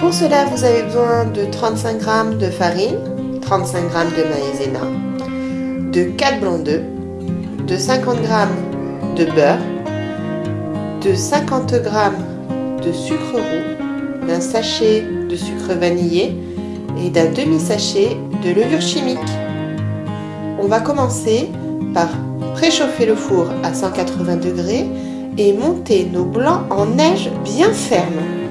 Pour cela, vous avez besoin de 35 g de farine, 35 g de maïzena, de 4 blancs d'œufs, de 50 g de beurre, de 50 g de sucre roux, d'un sachet de sucre vanillé et d'un demi-sachet de levure chimique. On va commencer par préchauffer le four à 180 degrés et monter nos blancs en neige bien ferme.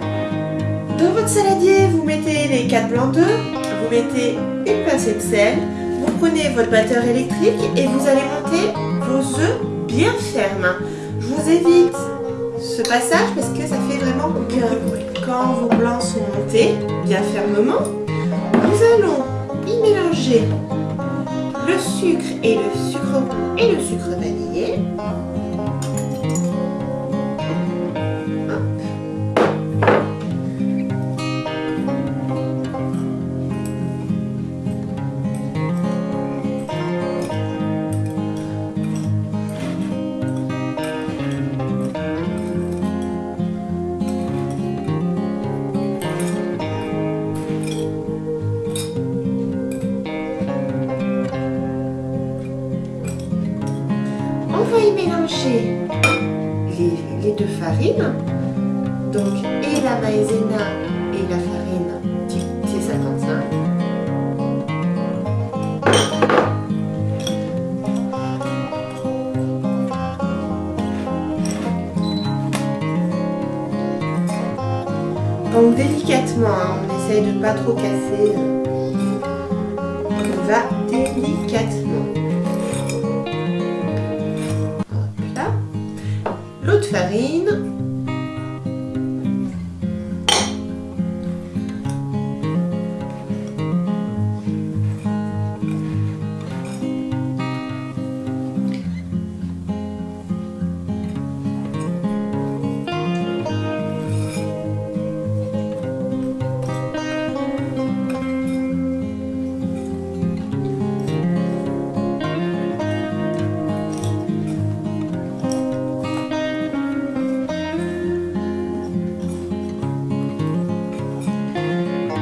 Dans votre saladier, vous mettez les 4 blancs d'œufs, vous mettez une pincée de sel, vous prenez votre batteur électrique et vous allez monter vos œufs bien fermes. Je vous évite ce passage parce que ça fait vraiment aucun bruit. Quand vos blancs sont montés bien fermement, nous allons y mélanger le sucre et le sucre et le sucre vanillé. Les, deux farines, donc et la maïzena et la farine T55. Donc délicatement, hein, on essaye de ne pas trop casser. On va délicatement. rindo.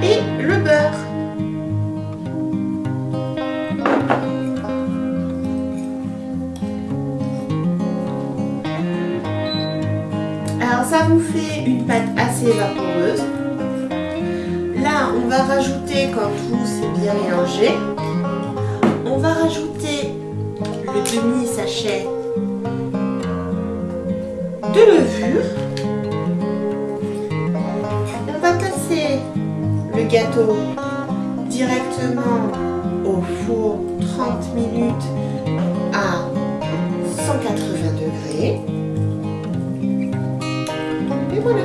De farine. Alors ça vous fait une pâte assez vaporeuse. Là, on va rajouter, quand tout s'est bien mélangé, on va rajouter le demi-sachet de levure. Gâteau directement au four 30 minutes à 180 degrés. Et voilà.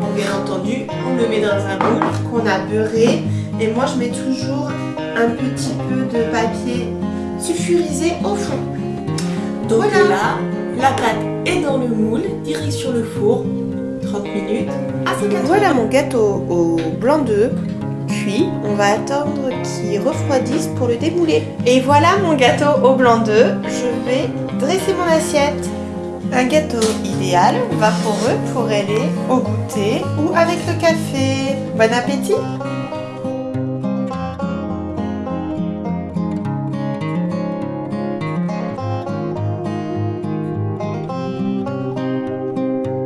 Bon, bien entendu, on le met dans un moule qu'on a beurré. Et moi, je mets toujours un petit peu de papier sulfurisé au fond. Donc là, la pâte est dans le moule, direction le four, 30 minutes 180. Voilà mon gâteau au blanc d'œuf cuit. On va attendre qu'il refroidisse pour le démouler. Et voilà mon gâteau au blanc d'œuf. Je vais dresser mon assiette. Un gâteau idéal, vaporeux pour aller au goûter ou avec le café. Bon appétit